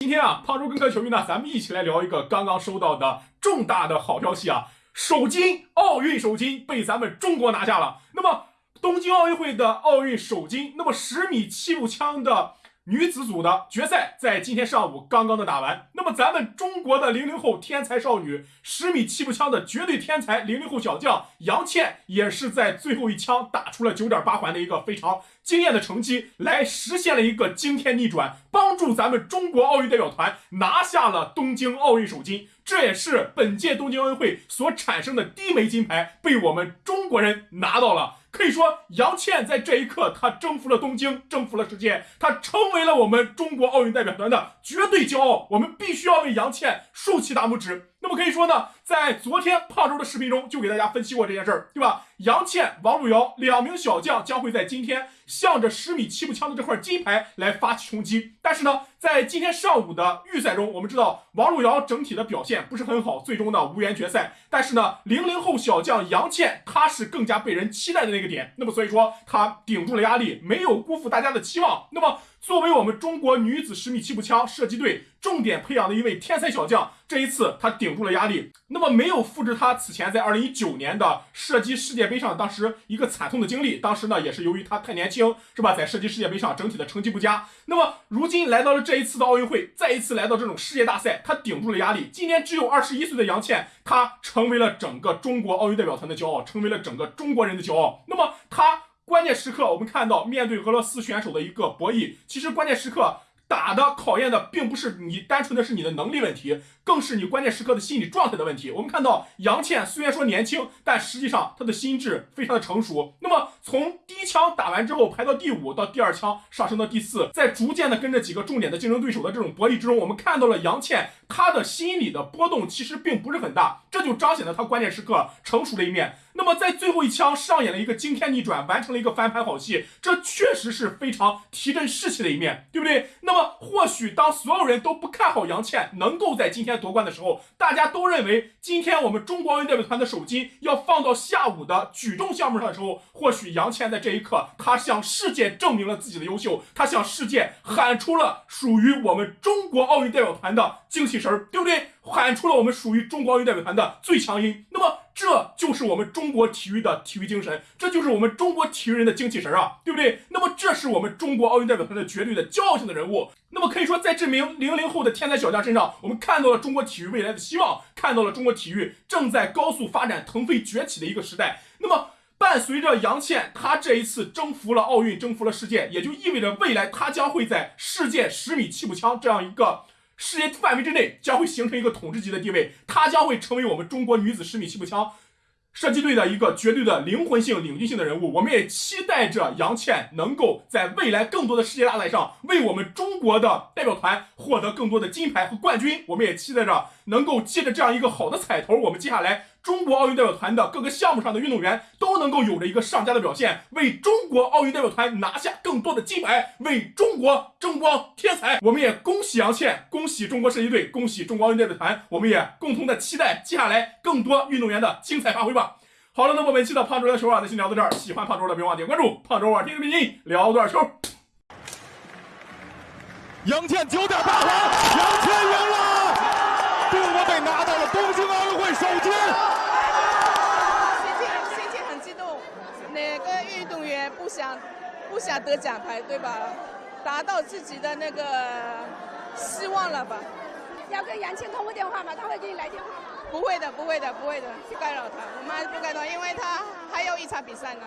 今天啊，胖猪跟各位球迷呢，咱们一起来聊一个刚刚收到的重大的好消息啊，首金，奥运首金被咱们中国拿下了。那么东京奥运会的奥运首金，那么十米气步枪的。女子组的决赛在今天上午刚刚的打完，那么咱们中国的零零后天才少女，十米气步枪的绝对天才零零后小将杨倩，也是在最后一枪打出了九点八环的一个非常惊艳的成绩，来实现了一个惊天逆转，帮助咱们中国奥运代表团拿下了东京奥运首金，这也是本届东京奥运会所产生的第一枚金牌被我们中国人拿到了。可以说，杨倩在这一刻，她征服了东京，征服了世界，她成为了我们中国奥运代表团的绝对骄傲。我们必须要为杨倩竖起大拇指。那么可以说呢，在昨天胖周的视频中就给大家分析过这件事儿，对吧？杨倩、王璐瑶两名小将将会在今天向着十米气步枪的这块金牌来发起冲击。但是呢，在今天上午的预赛中，我们知道王璐瑶整体的表现不是很好，最终呢无缘决赛。但是呢，零零后小将杨倩，她是更加被人期待的那个点。那么所以说，她顶住了压力，没有辜负大家的期望。那么。作为我们中国女子十米气步枪射击队重点培养的一位天才小将，这一次他顶住了压力，那么没有复制他此前在二零一九年的射击世界杯上当时一个惨痛的经历。当时呢，也是由于他太年轻，是吧？在射击世界杯上整体的成绩不佳。那么如今来到了这一次的奥运会，再一次来到这种世界大赛，他顶住了压力。今年只有二十一岁的杨倩，她成为了整个中国奥运代表团的骄傲，成为了整个中国人的骄傲。那么他。关键时刻，我们看到面对俄罗斯选手的一个博弈，其实关键时刻。打的考验的并不是你单纯的是你的能力问题，更是你关键时刻的心理状态的问题。我们看到杨倩虽然说年轻，但实际上她的心智非常的成熟。那么从第一枪打完之后排到第五，到第二枪上升到第四，在逐渐的跟着几个重点的竞争对手的这种博弈之中，我们看到了杨倩她的心理的波动其实并不是很大，这就彰显了她关键时刻成熟的一面。那么在最后一枪上演了一个惊天逆转，完成了一个翻盘好戏，这确实是非常提振士气的一面，对不对？那么。或许当所有人都不看好杨倩能够在今天夺冠的时候，大家都认为今天我们中国奥运代表团的首金要放到下午的举重项目上的时候，或许杨倩在这一刻，她向世界证明了自己的优秀，她向世界喊出了属于我们中国奥运代表团的精气神儿，对不对？喊出了我们属于中国奥运代表团的最强音。那么。这就是我们中国体育的体育精神，这就是我们中国体育人的精气神儿啊，对不对？那么这是我们中国奥运代表团的绝对的骄傲性的人物。那么可以说，在这名零零后的天才小将身上，我们看到了中国体育未来的希望，看到了中国体育正在高速发展、腾飞崛起的一个时代。那么伴随着杨倩，她这一次征服了奥运，征服了世界，也就意味着未来她将会在世界十米气步枪这样一个。世界范围之内将会形成一个统治级的地位，她将会成为我们中国女子十米气步枪射击队的一个绝对的灵魂性、领军性的人物。我们也期待着杨倩能够在未来更多的世界大赛上为我们中国的代表团获得更多的金牌和冠军。我们也期待着能够借着这样一个好的彩头，我们接下来。中国奥运代表团的各个项目上的运动员都能够有着一个上佳的表现，为中国奥运代表团拿下更多的金牌，为中国争光添彩。我们也恭喜杨倩，恭喜中国射击队，恭喜中国奥运代表团。我们也共同的期待接下来更多运动员的精彩发挥吧。好了，那么本期的胖周的球啊，咱先聊到这儿。喜欢胖周的别忘点关注。胖周啊，听听你聊多少球？杨倩九点八环，杨倩赢了，中国队拿到了东京奥运会首金。不想，不想得奖牌，对吧？达到自己的那个希望了吧？要跟杨倩通过电话吗？他会给你来电话吗？不会的，不会的，不会的，不干扰他，我们不干扰，因为他还有一场比赛呢。